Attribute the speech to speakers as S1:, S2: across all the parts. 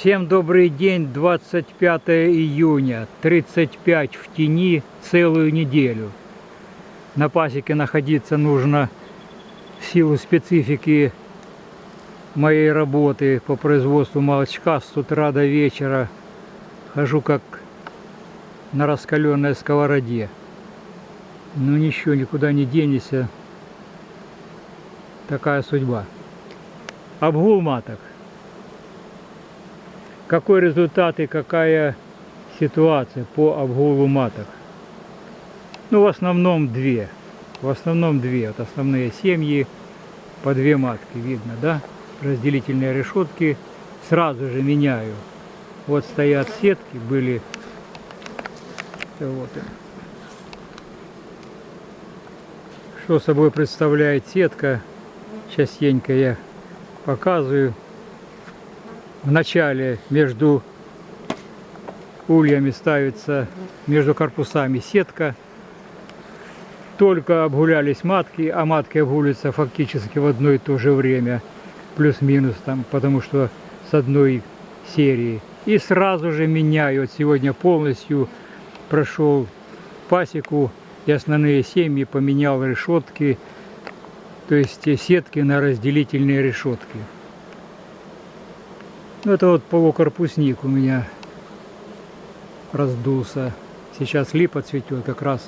S1: Всем добрый день, 25 июня, 35 в тени целую неделю. На пасеке находиться нужно в силу специфики моей работы по производству молочка с утра до вечера. Хожу как на раскаленной сковороде. Ну ничего, никуда не денешься. Такая судьба. Обгул маток. Какой результат и какая ситуация по обгулу маток? Ну, в основном две. В основном две. Вот основные семьи по две матки, видно, да? Разделительные решетки сразу же меняю. Вот стоят сетки, были вот Что собой представляет сетка? Частенько я показываю. В начале между ульями ставится, между корпусами сетка. Только обгулялись матки, а матки обгуливаются фактически в одно и то же время. Плюс-минус там, потому что с одной серии. И сразу же меняю. Вот сегодня полностью прошел пасеку и основные семьи поменял решетки, то есть сетки на разделительные решетки. Это вот полукорпусник у меня раздулся. Сейчас липа цветет как раз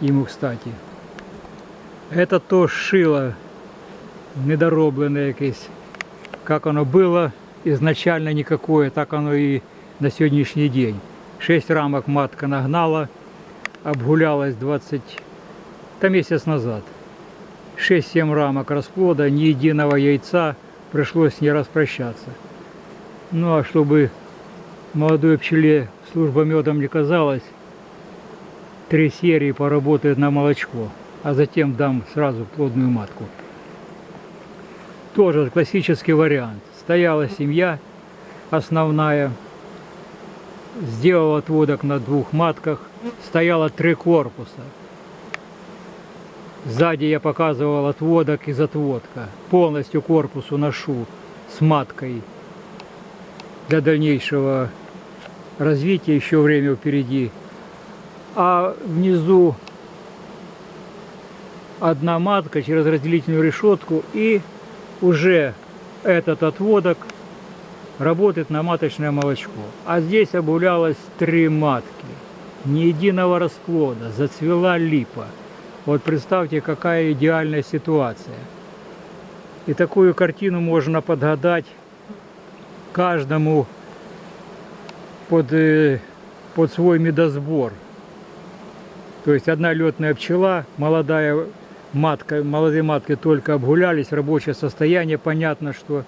S1: ему кстати. Это то шило недоробленное якесь. Как оно было изначально никакое, так оно и на сегодняшний день. 6 рамок матка нагнала, обгулялась 20, там месяц назад. 6-7 рамок расплода, ни единого яйца, пришлось с ней распрощаться. Ну а чтобы молодой пчеле служба медом не казалась, три серии поработает на молочко, а затем дам сразу плодную матку. Тоже классический вариант. Стояла семья основная, сделал отводок на двух матках, стояло три корпуса. Сзади я показывал отводок из отводка. Полностью корпус уношу с маткой для дальнейшего развития, еще время впереди. А внизу одна матка через разделительную решетку и уже этот отводок работает на маточное молочко. А здесь обулялось три матки. Ни единого расплода, зацвела липа. Вот представьте, какая идеальная ситуация. И такую картину можно подгадать каждому под, э, под свой медосбор. То есть одна летная пчела, молодая матка, молодые матки только обгулялись, рабочее состояние, понятно, что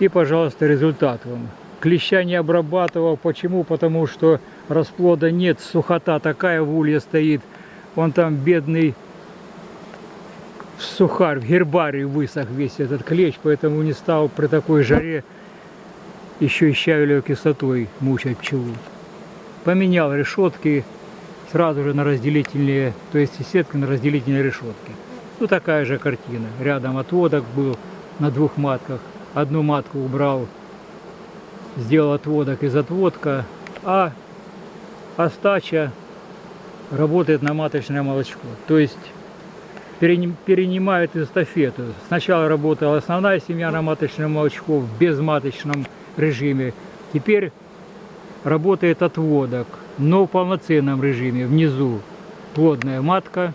S1: и, пожалуйста, результат вам. Клеща не обрабатывал. Почему? Потому что расплода нет, сухота такая в улье стоит. Он там бедный сухарь, в гербарий высох весь этот клещ, поэтому не стал при такой жаре еще и щавелевой кислотой мучать пчелу. Поменял решетки сразу же на разделительные, то есть сетки на разделительные решетки. Ну такая же картина. Рядом отводок был на двух матках одну матку убрал, сделал отводок из отводка, а остача работает на маточное молочко. То есть перенимает эстафету. Сначала работала основная семья на маточное молочко в безматочном режиме. Теперь работает отводок, но в полноценном режиме. Внизу плодная матка,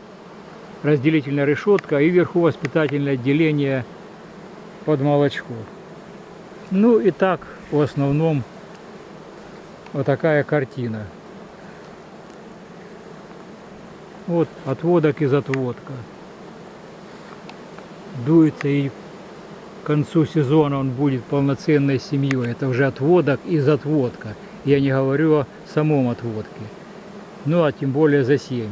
S1: разделительная решетка и вверху воспитательное отделение – под молочко. Ну и так в основном вот такая картина. Вот отводок из отводка. Дуется и к концу сезона он будет полноценной семьей. Это уже отводок из отводка. Я не говорю о самом отводке. Ну а тем более за семьи.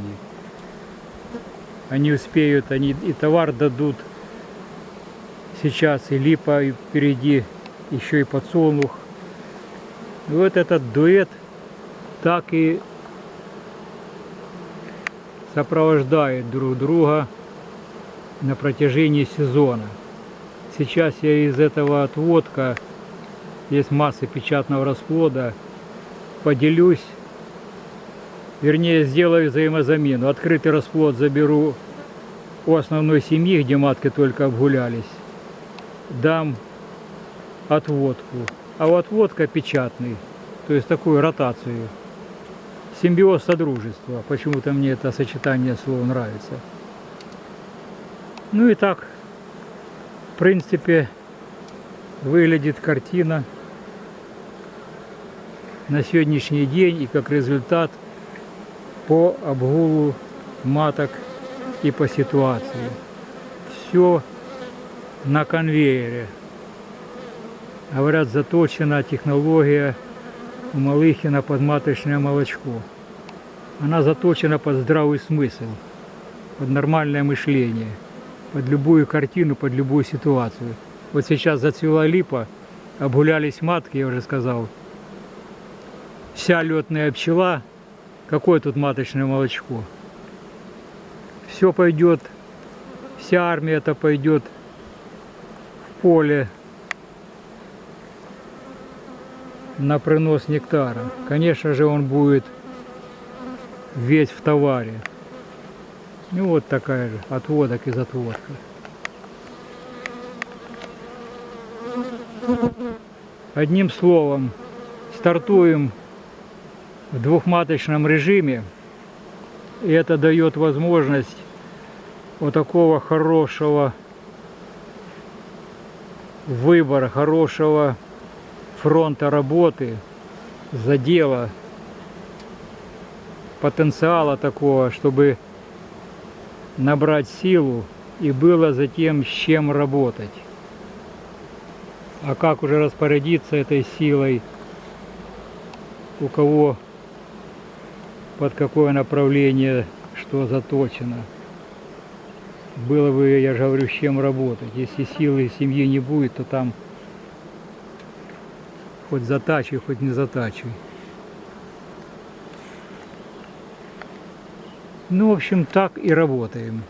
S1: Они успеют, они и товар дадут сейчас и липа, и впереди еще и подсолнух. И вот этот дуэт так и сопровождает друг друга на протяжении сезона. Сейчас я из этого отводка есть масса печатного расплода. Поделюсь, вернее сделаю взаимозамену. Открытый расплод заберу у основной семьи, где матки только обгулялись. Дам отводку. А вот отводка печатный, то есть такую ротацию. Симбиоз содружества. Почему-то мне это сочетание слов нравится. Ну и так, в принципе, выглядит картина на сегодняшний день и как результат по обгулу маток и по ситуации. Все на конвейере. Говорят, заточена технология у Малыхина под маточное молочко. Она заточена под здравый смысл, под нормальное мышление, под любую картину, под любую ситуацию. Вот сейчас зацвела липа, обгулялись матки, я уже сказал. Вся летная пчела, какое тут маточное молочко? Все пойдет, вся армия это пойдет в поле на принос нектара. Конечно же, он будет весь в товаре. Ну вот такая же отводок из отводка. Одним словом, стартуем в двухматочном режиме. И это дает возможность вот такого хорошего выбора, хорошего фронта работы, задела, потенциала такого, чтобы набрать силу и было затем с чем работать. А как уже распорядиться этой силой, у кого под какое направление что заточено. Было бы, я же говорю, с чем работать. Если силы семьи не будет, то там Хоть затачивай, хоть не затачивай. Ну, в общем, так и работаем.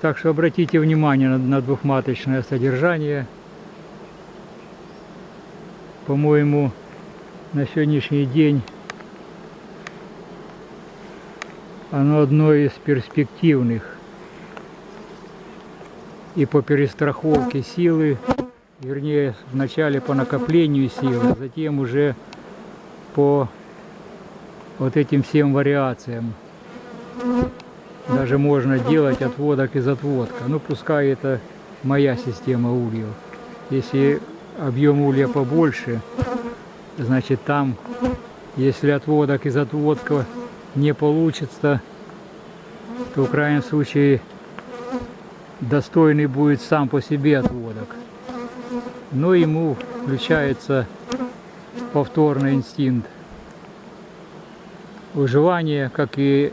S1: Так что обратите внимание на, на двухматочное содержание. По-моему, на сегодняшний день оно одно из перспективных и по перестраховке силы вернее, вначале по накоплению силы, а затем уже по вот этим всем вариациям. Даже можно делать отводок из отводка. Ну, пускай это моя система ульев. Если объем улья побольше, значит там, если отводок из отводка не получится, то в крайнем случае достойный будет сам по себе отводок но ему включается повторный инстинкт выживания, как и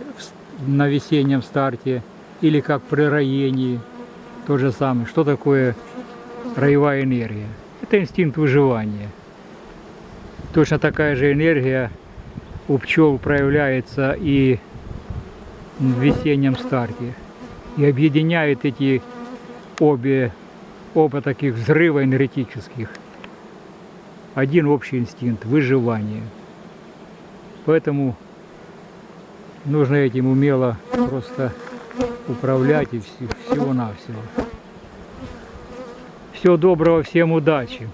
S1: на весеннем старте, или как при роении, то же самое. Что такое роевая энергия? Это инстинкт выживания. Точно такая же энергия у пчел проявляется и в весеннем старте. И объединяет эти обе оба таких взрыва энергетических. Один общий инстинкт – выживание. Поэтому нужно этим умело просто управлять и всего-навсего. Всего доброго, всем удачи!